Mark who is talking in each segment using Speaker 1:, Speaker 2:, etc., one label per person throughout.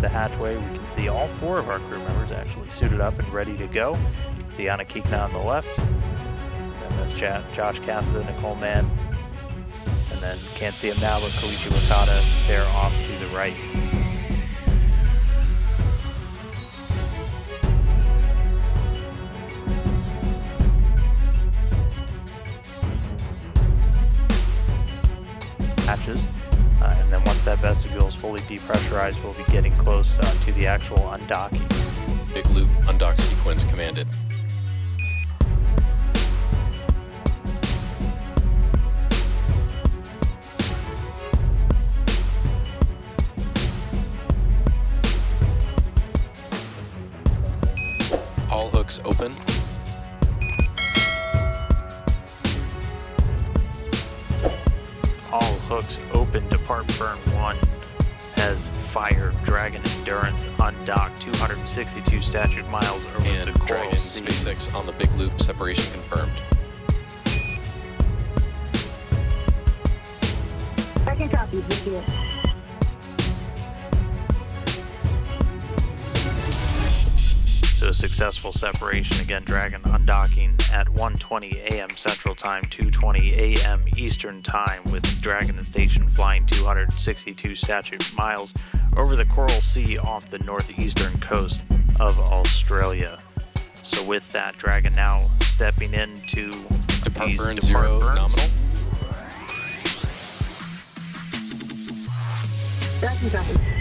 Speaker 1: the hatchway, we can see all four of our crew members actually suited up and ready to go. See Anna Kikina on the left, and that's Josh Cassada, Nicole Mann, and then can't see him now, but Koichi Wakata there off to the right. hatches. Uh, and then once that vestibule is fully depressurized, we'll be getting close uh, to the actual undocking.
Speaker 2: Big loop undock sequence commanded. All hooks open.
Speaker 1: Hooks open. Depart burn 1 has fire Dragon Endurance undocked 262 statute miles over
Speaker 2: and
Speaker 1: the Coral
Speaker 2: Dragon
Speaker 1: Sea.
Speaker 2: SpaceX on the big loop separation confirmed.
Speaker 3: Second copy, with you.
Speaker 1: So a successful separation again, Dragon undocking at 1:20 a.m. Central Time, 2:20 a.m. Eastern Time, with Dragon and Station flying 262 statute miles over the Coral Sea off the northeastern coast of Australia. So with that, Dragon now stepping into
Speaker 2: Depart
Speaker 1: these
Speaker 2: burn
Speaker 1: depart
Speaker 2: zero
Speaker 1: burns.
Speaker 2: nominal.
Speaker 3: Second copy.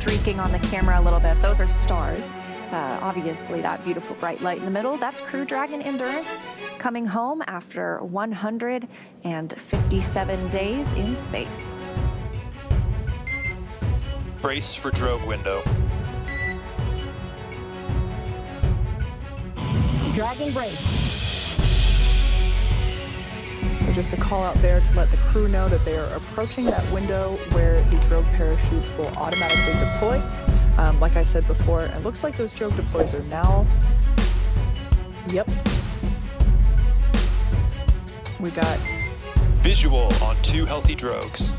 Speaker 4: Streaking on the camera a little bit. Those are stars. Uh, obviously, that beautiful bright light in the middle, that's Crew Dragon Endurance coming home after 157 days in space.
Speaker 5: Brace for drogue window.
Speaker 3: Dragon break.
Speaker 6: So just a call out there to let the crew know that they are approaching that window where the drogue parachutes will automatically deploy. Um, like I said before, it looks like those drogue deploys are now. Yep. We got
Speaker 5: Visual on two healthy drogues.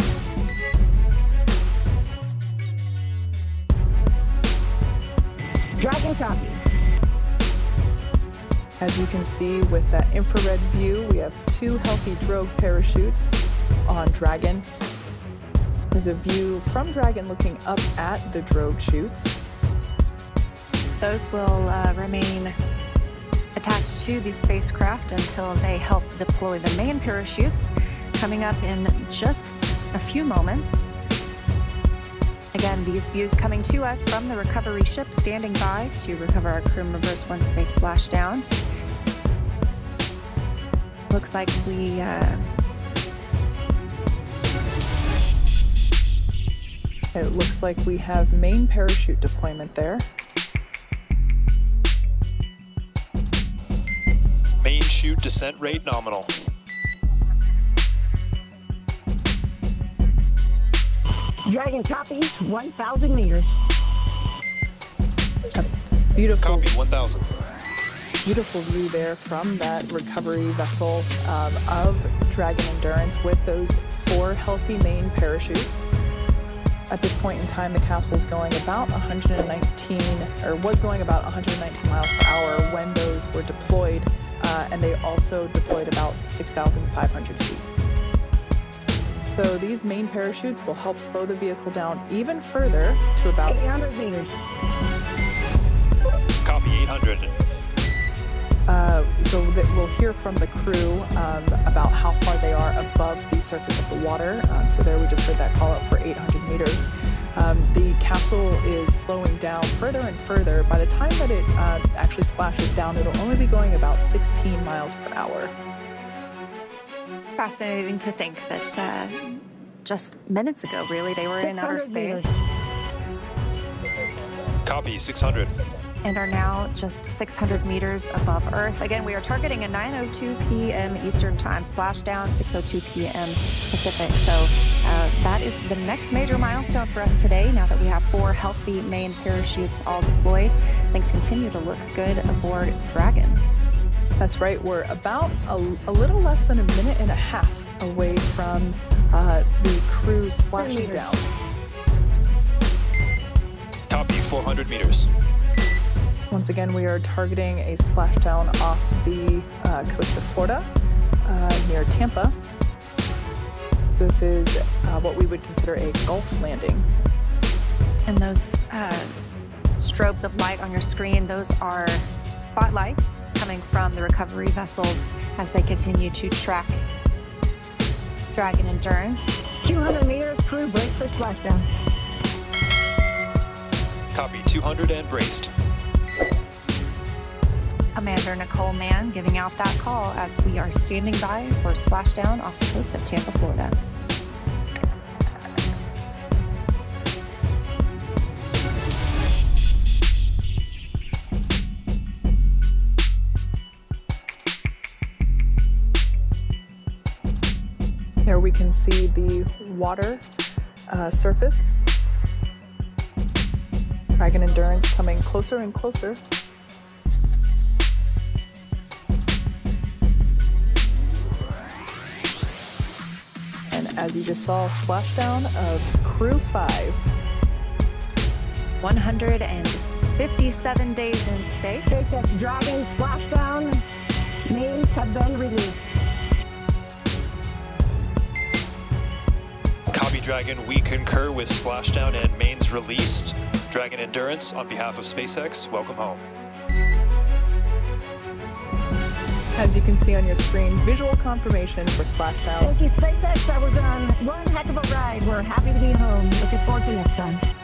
Speaker 3: Dragon copy.
Speaker 6: As you can see with that infrared view, we have two healthy drogue parachutes on Dragon. There's a view from Dragon looking up at the drogue chutes.
Speaker 4: Those will uh, remain attached to the spacecraft until they help deploy the main parachutes, coming up in just a few moments. Again, these views coming to us from the recovery ship standing by to recover our crew members once they splash down. Looks like we uh,
Speaker 6: It looks like we have main parachute deployment there.
Speaker 5: Main chute descent rate nominal.
Speaker 3: Dragon copy. 1,000 meters.
Speaker 6: Beautiful,
Speaker 5: Copy 1000.
Speaker 6: beautiful view there from that recovery vessel um, of Dragon Endurance with those four healthy main parachutes. At this point in time, the capsule is going about 119, or was going about 119 miles per hour when those were deployed, uh, and they also deployed about 6,500 feet. So these main parachutes will help slow the vehicle down even further to about
Speaker 3: 800 meters.
Speaker 5: Copy 800.
Speaker 6: Uh, so that we'll hear from the crew um, about how far they are above the surface of the water. Um, so there we just heard that call out for 800 meters. Um, the capsule is slowing down further and further. By the time that it uh, actually splashes down, it'll only be going about 16 miles per hour.
Speaker 4: It's fascinating to think that uh, just minutes ago, really, they were in outer space
Speaker 5: Copy, 600.
Speaker 4: and are now just 600 meters above Earth. Again, we are targeting a 9:02 p.m. Eastern Time splashdown, 6:02 p.m. Pacific. So uh, that is the next major milestone for us today. Now that we have four healthy main parachutes all deployed, things continue to look good aboard Dragon.
Speaker 6: That's right, we're about a, a little less than a minute and a half away from uh, the crew splashing
Speaker 3: meters.
Speaker 6: down.
Speaker 5: Copy, 400 meters.
Speaker 6: Once again, we are targeting a splashdown off the uh, coast of Florida uh, near Tampa. So this is uh, what we would consider a Gulf landing.
Speaker 4: And those uh, strobes of light on your screen, those are spotlights coming from the recovery vessels as they continue to track Dragon Endurance.
Speaker 3: 200 meters, crew brace for splashdown.
Speaker 5: Copy, 200 and braced.
Speaker 4: Commander Nicole Mann giving out that call as we are standing by for splashdown off the coast of Tampa, Florida.
Speaker 6: Can see the water uh, surface. Dragon Endurance coming closer and closer. And as you just saw, splashdown of Crew 5.
Speaker 4: 157 days in space.
Speaker 3: SpaceX Dragon splashdown. Names have been released.
Speaker 5: Dragon. We concur with splashdown and mains released. Dragon Endurance, on behalf of SpaceX, welcome home.
Speaker 6: As you can see on your screen, visual confirmation for splashdown.
Speaker 3: Thank you, SpaceX. That was um, one heck of a ride. We're happy to be home. Looking forward to next time.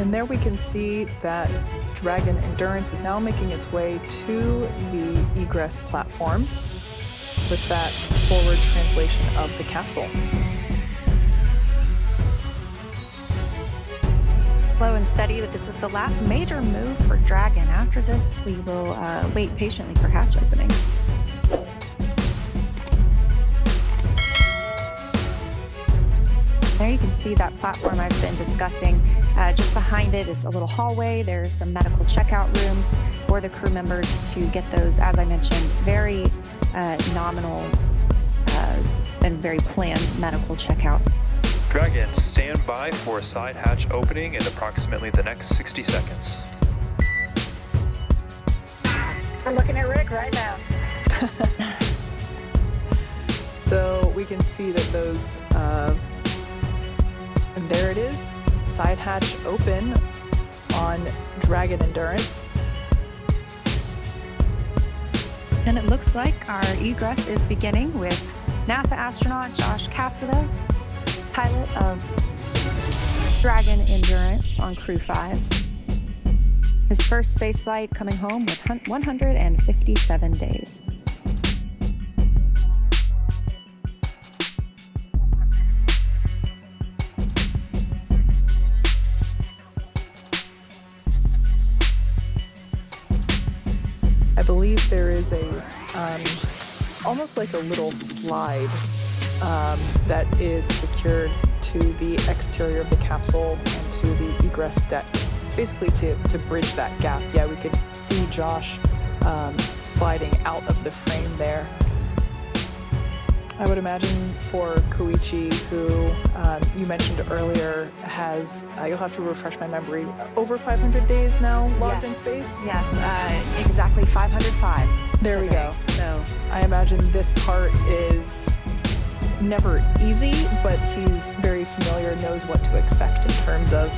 Speaker 6: And there we can see that Dragon Endurance is now making its way to the egress platform with that forward translation of the capsule.
Speaker 4: Slow and steady, but this is the last major move for Dragon. After this, we will uh, wait patiently for hatch opening. There you can see that platform I've been discussing. Uh, just behind it is a little hallway. There's some medical checkout rooms for the crew members to get those, as I mentioned, very uh, nominal uh, and very planned medical checkouts.
Speaker 5: Dragon, stand by for a side hatch opening in approximately the next 60 seconds.
Speaker 3: I'm looking at Rick right now.
Speaker 6: So we can see that those, uh, and there it is, side hatch open on Dragon Endurance.
Speaker 4: And it looks like our egress is beginning with NASA astronaut Josh Cassada, pilot of Dragon Endurance on Crew 5. His first space flight coming home with 157 days.
Speaker 6: Believe there is a, um, almost like a little slide um, that is secured to the exterior of the capsule and to the egress deck, basically to, to bridge that gap. Yeah, we could see Josh um, sliding out of the frame there. I would imagine for Koichi, who um, you mentioned earlier, has, uh, you'll have to refresh my memory, over 500 days now logged in space?
Speaker 4: yes, uh, exactly 505.
Speaker 6: There we go.
Speaker 4: So
Speaker 6: I imagine this part is never easy, but he's very familiar, knows what to expect in terms of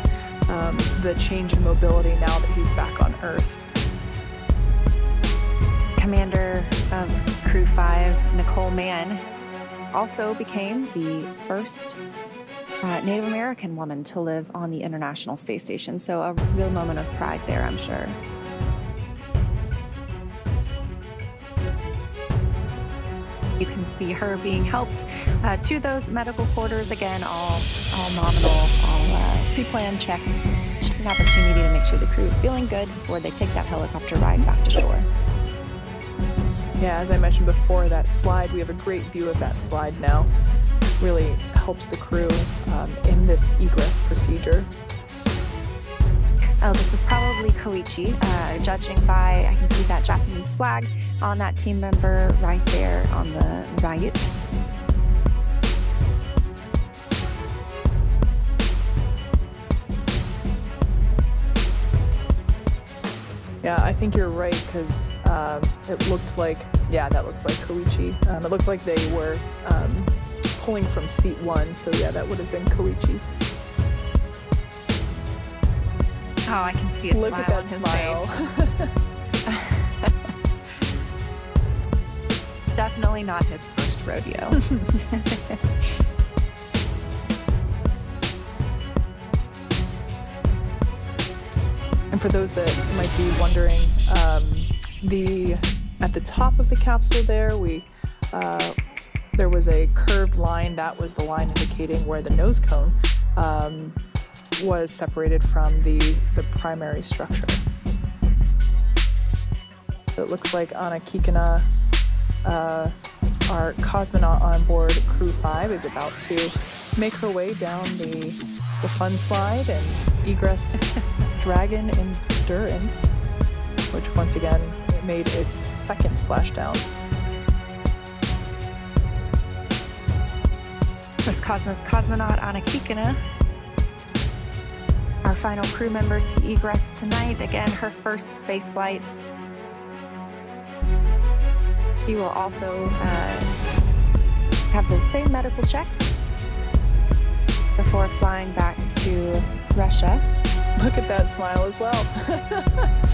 Speaker 6: um, the change in mobility now that he's back on Earth.
Speaker 4: Commander of Crew 5, Nicole Mann, also became the first uh, Native American woman to live on the International Space Station. So, a real moment of pride there, I'm sure. You can see her being helped uh, to those medical quarters. Again, all, all nominal, all uh, pre planned checks. Just an opportunity to make sure the crew is feeling good before they take that helicopter ride back to shore.
Speaker 6: Yeah, as I mentioned before, that slide, we have a great view of that slide now. Really helps the crew um, in this egress procedure.
Speaker 4: Oh, this is probably Koichi. Uh, judging by, I can see that Japanese flag on that team member right there on the right.
Speaker 6: Yeah, I think you're right because um, it looked like, yeah, that looks like Koichi. Um, it looks like they were um, pulling from seat one, so yeah, that would have been Koichi's.
Speaker 4: Oh, I can see a
Speaker 6: Look
Speaker 4: smile
Speaker 6: at that
Speaker 4: on his
Speaker 6: smile.
Speaker 4: face. Definitely not his first rodeo.
Speaker 6: And for those that might be wondering, um, the at the top of the capsule there, we uh, there was a curved line. That was the line indicating where the nose cone um, was separated from the the primary structure. So it looks like Anna Kikina, uh, our cosmonaut on board Crew 5, is about to make her way down the, the fun slide and egress Dragon Endurance, which once again made its second splashdown.
Speaker 4: Was Cosmos cosmonaut Anna Kikina. Our final crew member to egress tonight. Again, her first space flight. She will also uh, have those same medical checks before flying back to Russia.
Speaker 6: Look at that smile as well.